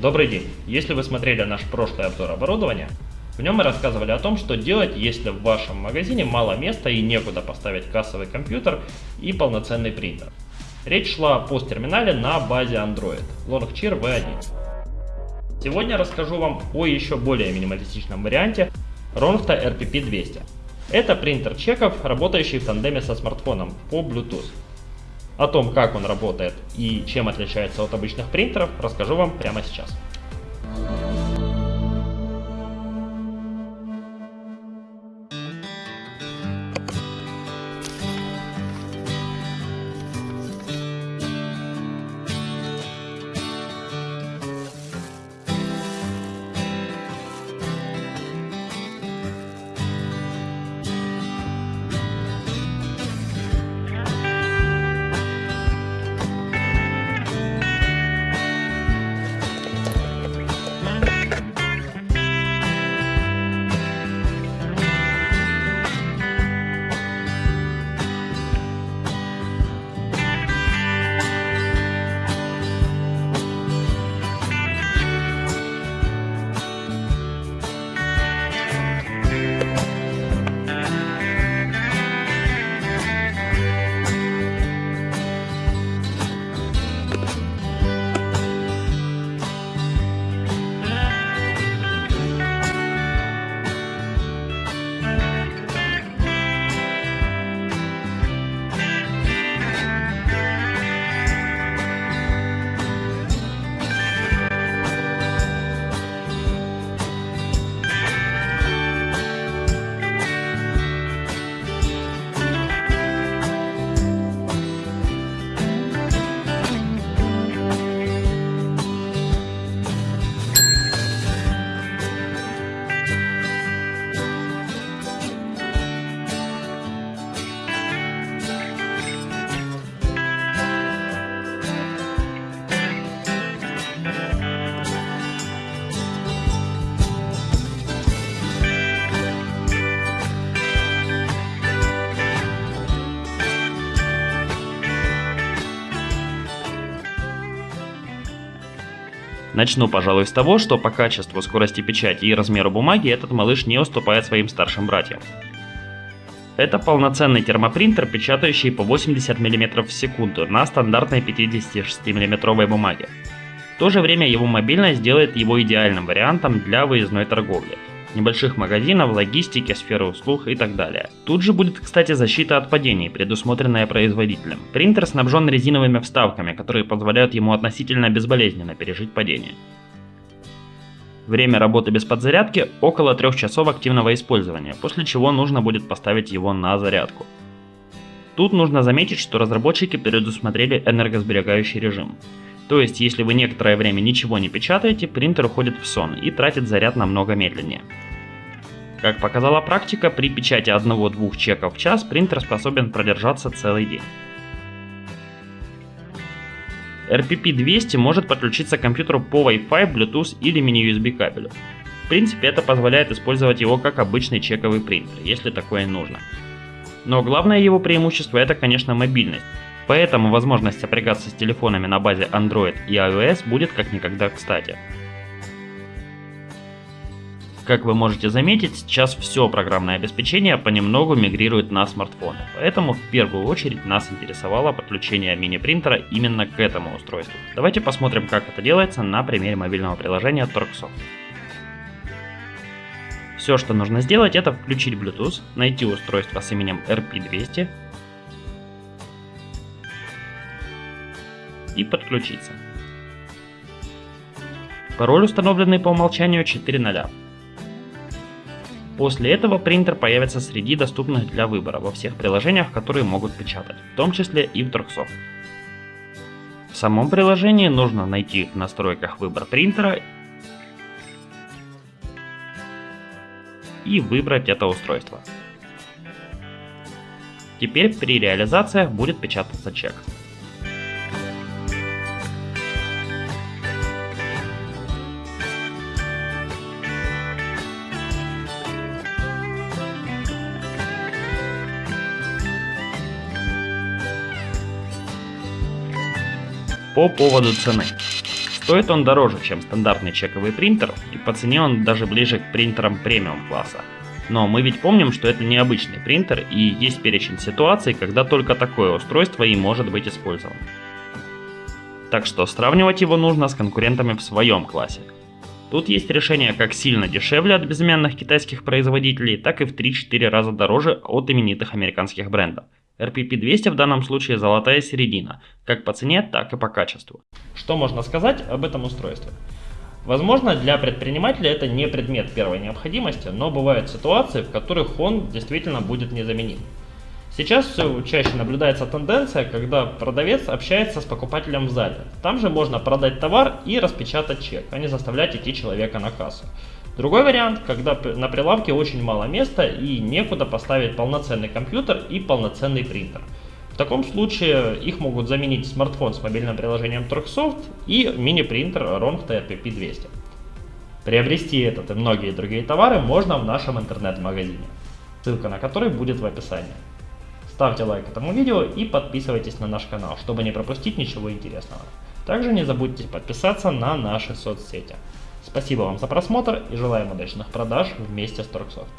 Добрый день! Если вы смотрели наш прошлый обзор оборудования, в нем мы рассказывали о том, что делать, если в вашем магазине мало места и некуда поставить кассовый компьютер и полноценный принтер. Речь шла о посттерминале на базе Android Longcheer V1. Сегодня расскажу вам о еще более минималистичном варианте Ronfta RPP200. Это принтер чеков, работающий в тандеме со смартфоном по Bluetooth. О том, как он работает и чем отличается от обычных принтеров, расскажу вам прямо сейчас. Начну, пожалуй, с того, что по качеству, скорости печати и размеру бумаги этот малыш не уступает своим старшим братьям. Это полноценный термопринтер, печатающий по 80 мм в секунду на стандартной 56 мм бумаге. В то же время его мобильность делает его идеальным вариантом для выездной торговли небольших магазинов, логистики, сферы услуг и так далее. Тут же будет, кстати, защита от падений, предусмотренная производителем. Принтер снабжен резиновыми вставками, которые позволяют ему относительно безболезненно пережить падение. Время работы без подзарядки около 3 часов активного использования, после чего нужно будет поставить его на зарядку. Тут нужно заметить, что разработчики предусмотрели энергосберегающий режим. То есть, если вы некоторое время ничего не печатаете, принтер уходит в сон и тратит заряд намного медленнее. Как показала практика, при печати 1-2 чеков в час принтер способен продержаться целый день. RPP200 может подключиться к компьютеру по Wi-Fi, Bluetooth или mini-USB кабелю. В принципе, это позволяет использовать его как обычный чековый принтер, если такое нужно. Но главное его преимущество это, конечно, мобильность. Поэтому возможность сопрягаться с телефонами на базе Android и iOS будет как никогда кстати. Как вы можете заметить, сейчас все программное обеспечение понемногу мигрирует на смартфоны, поэтому в первую очередь нас интересовало подключение мини-принтера именно к этому устройству. Давайте посмотрим, как это делается на примере мобильного приложения Torxsoft. Все, что нужно сделать, это включить Bluetooth, найти устройство с именем RP200, и подключиться. Пароль установленный по умолчанию 4.0. После этого принтер появится среди доступных для выбора во всех приложениях, которые могут печатать, в том числе и в Торксофт. В самом приложении нужно найти в настройках выбор принтера и выбрать это устройство. Теперь при реализациях будет печататься чек. По поводу цены. Стоит он дороже, чем стандартный чековый принтер, и по цене он даже ближе к принтерам премиум класса. Но мы ведь помним, что это необычный принтер и есть перечень ситуаций, когда только такое устройство и может быть использовано. Так что сравнивать его нужно с конкурентами в своем классе. Тут есть решение как сильно дешевле от безымянных китайских производителей, так и в 3-4 раза дороже от именитых американских брендов. RPP200 в данном случае золотая середина, как по цене, так и по качеству. Что можно сказать об этом устройстве? Возможно, для предпринимателя это не предмет первой необходимости, но бывают ситуации, в которых он действительно будет незаменим. Сейчас все чаще наблюдается тенденция, когда продавец общается с покупателем в зале. Там же можно продать товар и распечатать чек, а не заставлять идти человека на кассу. Другой вариант, когда на прилавке очень мало места и некуда поставить полноценный компьютер и полноценный принтер. В таком случае их могут заменить смартфон с мобильным приложением Torxsoft и мини-принтер Rongt RPP200. Приобрести этот и многие другие товары можно в нашем интернет-магазине, ссылка на который будет в описании. Ставьте лайк этому видео и подписывайтесь на наш канал, чтобы не пропустить ничего интересного. Также не забудьте подписаться на наши соцсети. Спасибо вам за просмотр и желаем удачных продаж вместе с Торксофт.